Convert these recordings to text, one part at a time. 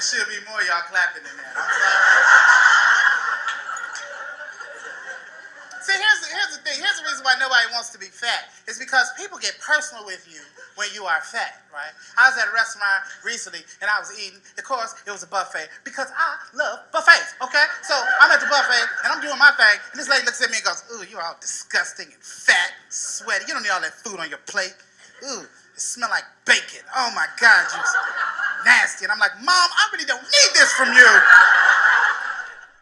There should be more y'all clapping than that. I'm. See, here's the, here's the thing. Here's the reason why nobody wants to be fat. It's because people get personal with you when you are fat, right? I was at a restaurant recently and I was eating. Of course, it was a buffet because I love buffets, okay? So I'm at the buffet and I'm doing my thing, and this lady looks at me and goes, Ooh, you're all disgusting and fat, and sweaty. You don't need all that food on your plate. Ooh, it smells like bacon. Oh my God, you nasty. And I'm like, Mom, I really don't need this from you.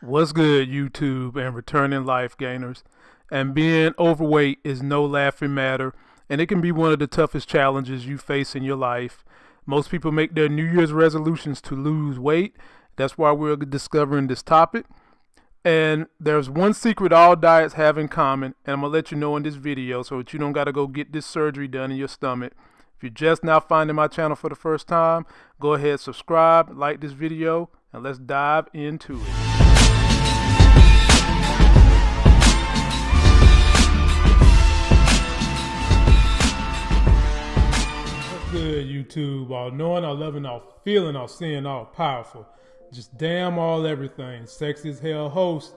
What's good, YouTube and returning life gainers? And being overweight is no laughing matter, and it can be one of the toughest challenges you face in your life. Most people make their New Year's resolutions to lose weight. That's why we're discovering this topic. And there's one secret all diets have in common, and I'm gonna let you know in this video so that you don't gotta go get this surgery done in your stomach. If you're just now finding my channel for the first time, go ahead, subscribe, like this video, and let's dive into it. Good, YouTube? All knowing, all loving, all feeling, all seeing, all powerful. Just damn all everything. Sexy as hell host,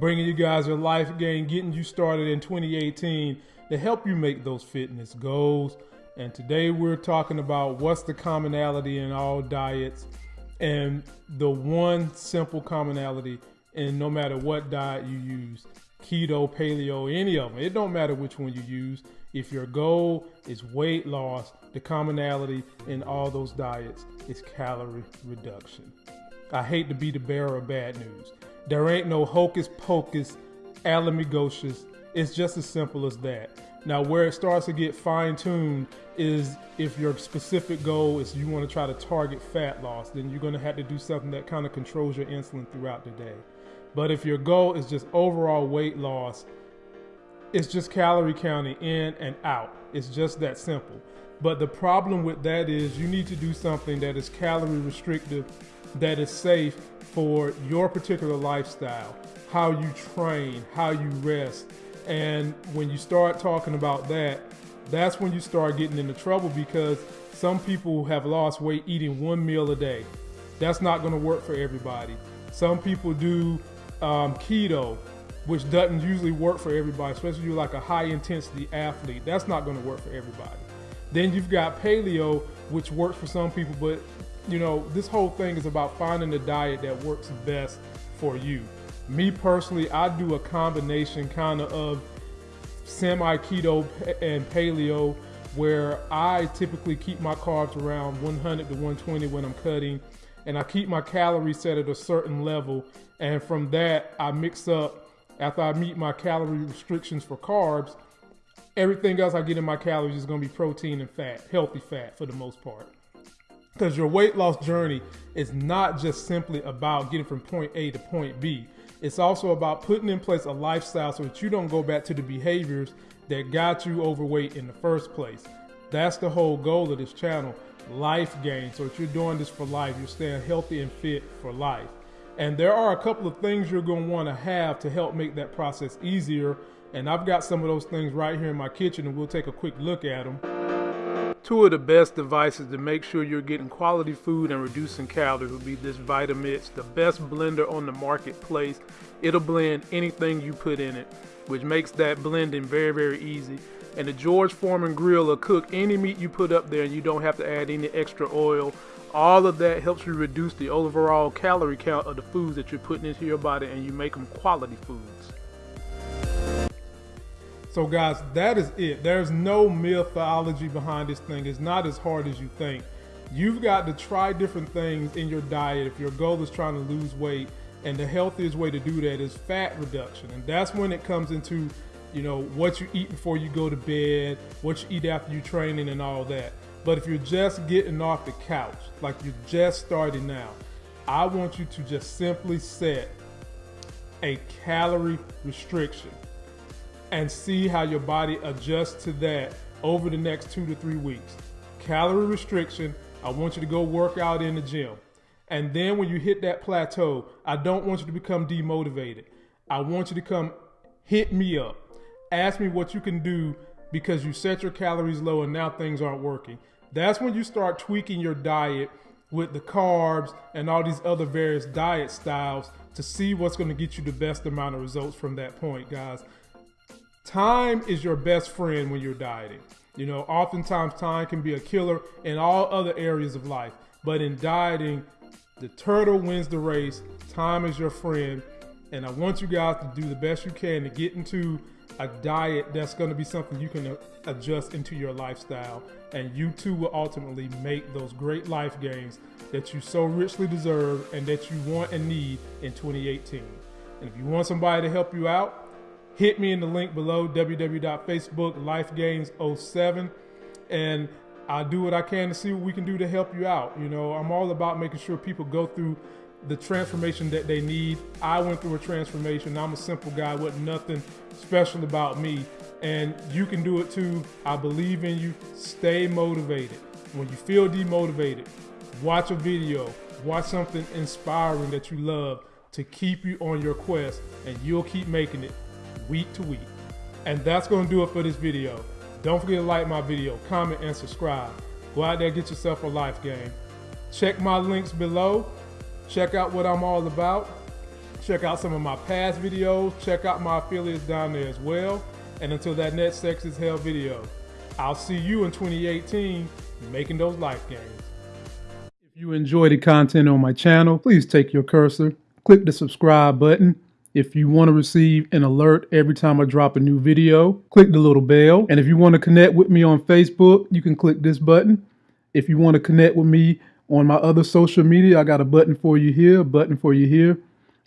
bringing you guys your life game, getting you started in 2018 to help you make those fitness goals. And today we're talking about what's the commonality in all diets and the one simple commonality in no matter what diet you use keto, paleo, any of them. It don't matter which one you use. If your goal is weight loss, the commonality in all those diets is calorie reduction. I hate to be the bearer of bad news. There ain't no hocus pocus, alamigocious. It's just as simple as that. Now, where it starts to get fine tuned is if your specific goal is you want to try to target fat loss, then you're going to have to do something that kind of controls your insulin throughout the day. But if your goal is just overall weight loss, it's just calorie counting in and out. It's just that simple. But the problem with that is you need to do something that is calorie restrictive, that is safe for your particular lifestyle, how you train, how you rest. And when you start talking about that, that's when you start getting into trouble because some people have lost weight eating one meal a day. That's not going to work for everybody. Some people do um, keto, which doesn't usually work for everybody, especially if you're like a high intensity athlete. That's not going to work for everybody. Then you've got paleo, which works for some people, but you know, this whole thing is about finding the diet that works best for you. Me personally, I do a combination kind of of semi keto and paleo where I typically keep my carbs around 100 to 120 when I'm cutting and I keep my calories set at a certain level. And from that, I mix up after I meet my calorie restrictions for carbs. Everything else I get in my calories is going to be protein and fat, healthy fat for the most part. Because your weight loss journey is not just simply about getting from point A to point B. It's also about putting in place a lifestyle so that you don't go back to the behaviors that got you overweight in the first place. That's the whole goal of this channel life gain. So if you're doing this for life, you're staying healthy and fit for life. And there are a couple of things you're going to want to have to help make that process easier. And I've got some of those things right here in my kitchen, and we'll take a quick look at them. Two of the best devices to make sure you're getting quality food and reducing calories would be this Vitamix, the best blender on the marketplace. It'll blend anything you put in it, which makes that blending very, very easy. And the George Foreman grill will cook any meat you put up there and you don't have to add any extra oil. All of that helps you reduce the overall calorie count of the foods that you're putting into your body and you make them quality foods. So guys, that is it. There's no mythology behind this thing. It's not as hard as you think. You've got to try different things in your diet if your goal is trying to lose weight. And the healthiest way to do that is fat reduction. And that's when it comes into you know, what you eat before you go to bed, what you eat after you training and all that. But if you're just getting off the couch, like you're just starting now, I want you to just simply set a calorie restriction and see how your body adjusts to that over the next two to three weeks. Calorie restriction, I want you to go work out in the gym. And then when you hit that plateau, I don't want you to become demotivated. I want you to come hit me up ask me what you can do because you set your calories low and now things aren't working. That's when you start tweaking your diet with the carbs and all these other various diet styles to see what's going to get you the best amount of results from that point, guys. Time is your best friend when you're dieting. You know, oftentimes time can be a killer in all other areas of life, but in dieting, the turtle wins the race. Time is your friend, and I want you guys to do the best you can to get into a diet that's going to be something you can uh, adjust into your lifestyle, and you too will ultimately make those great life gains that you so richly deserve and that you want and need in 2018. And if you want somebody to help you out, hit me in the link below www.facebook lifegains07 and I'll do what I can to see what we can do to help you out. You know, I'm all about making sure people go through the transformation that they need. I went through a transformation. I'm a simple guy with nothing special about me. And you can do it too. I believe in you. Stay motivated. When you feel demotivated, watch a video, watch something inspiring that you love to keep you on your quest, and you'll keep making it week to week. And that's going to do it for this video. Don't forget to like my video, comment, and subscribe. Go out there get yourself a life game. Check my links below. Check out what I'm all about. Check out some of my past videos. Check out my affiliates down there as well. And until that next Sex is Hell video, I'll see you in 2018 making those life gains. If you enjoy the content on my channel, please take your cursor, click the subscribe button. If you want to receive an alert every time I drop a new video, click the little bell. And if you want to connect with me on Facebook, you can click this button. If you want to connect with me on my other social media, I got a button for you here, a button for you here.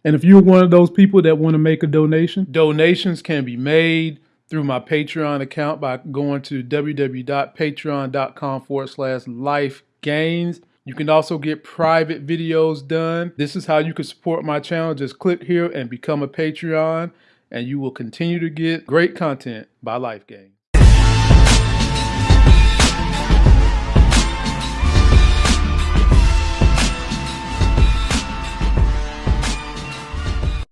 And if you're one of those people that want to make a donation, donations can be made through my Patreon account by going to www.patreon.com forward slash life gains. You can also get private videos done. This is how you can support my channel. Just click here and become a Patreon, and you will continue to get great content by Life Gains.